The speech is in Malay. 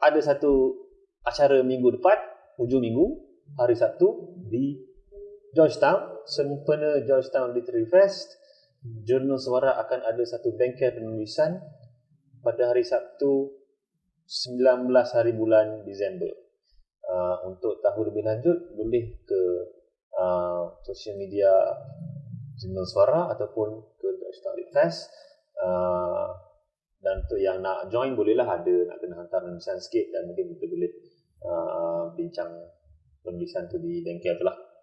ada satu acara minggu depan, hujung minggu, hari Sabtu di Georgetown, sempena Georgetown Literary Fest. Jurnal Suara akan ada satu bengkel penulisan pada hari Sabtu 19 hari bulan Disember. Uh, untuk tahu lebih lanjut boleh ke uh, sosial media Jurnal Suara ataupun ke Georgetown Literary Fest. Uh, untuk yang nak join bolehlah ada nak kena hantar penulisan sikit dan mungkin kita boleh uh, bincang penulisan tu di bengkel tu lah.